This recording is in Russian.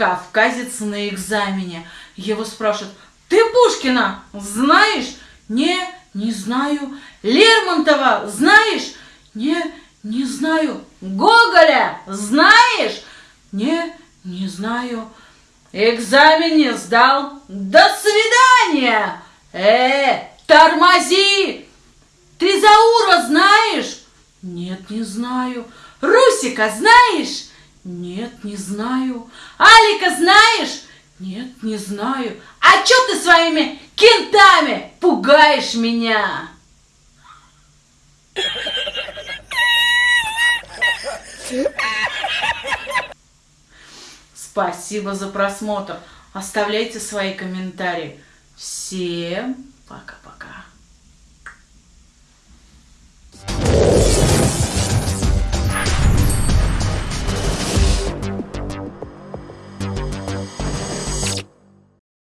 Кавказец на экзамене. Его спрашивают, ты Пушкина знаешь? Не, не знаю. Лермонтова знаешь? Не, не знаю. Гоголя знаешь? Не, не знаю. Экзамен не сдал. До свидания. Э, тормози. Трезаура знаешь? Нет, не знаю. Русика знаешь? Нет, не знаю. Алика знаешь? Нет, не знаю. А чё ты своими кентами пугаешь меня? Спасибо за просмотр. Оставляйте свои комментарии. Всем пока-пока.